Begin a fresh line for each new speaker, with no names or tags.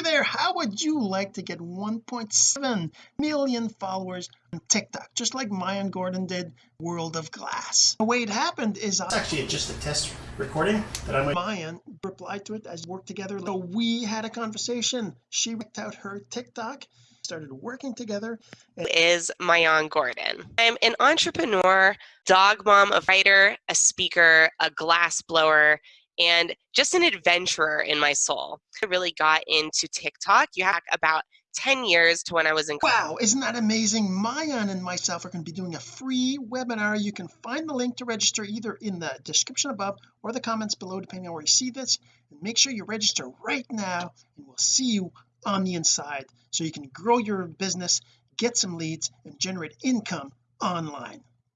hey there how would you like to get 1.7 million followers on TikTok just like Maayan Gordon did World of Glass? The way it happened is uh, actually just a test recording that I'm Maayan replied to it as worked together. So we had a conversation. She worked out her TikTok started working together
is Maayan Gordon. I'm an entrepreneur dog mom a writer a speaker a glass blower and just an adventurer in my soul. I really got into TikTok. You have about 10 years to when I was in
wow isn't that amazing Maayan and myself are going to be doing a free webinar you can find the link to register either in the description above or the comments below depending on where you see this and make sure you register right now and we'll see you on the inside so you can grow your business get some leads and generate income online